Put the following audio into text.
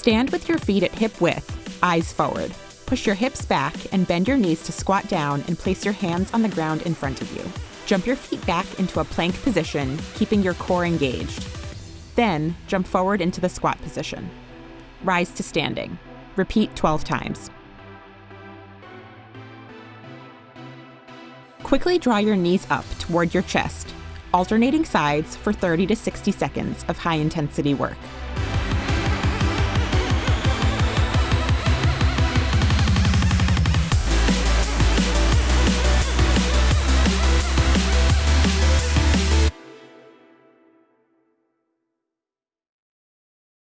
Stand with your feet at hip width, eyes forward. Push your hips back and bend your knees to squat down and place your hands on the ground in front of you. Jump your feet back into a plank position, keeping your core engaged. Then, jump forward into the squat position. Rise to standing. Repeat 12 times. Quickly draw your knees up toward your chest, alternating sides for 30 to 60 seconds of high intensity work.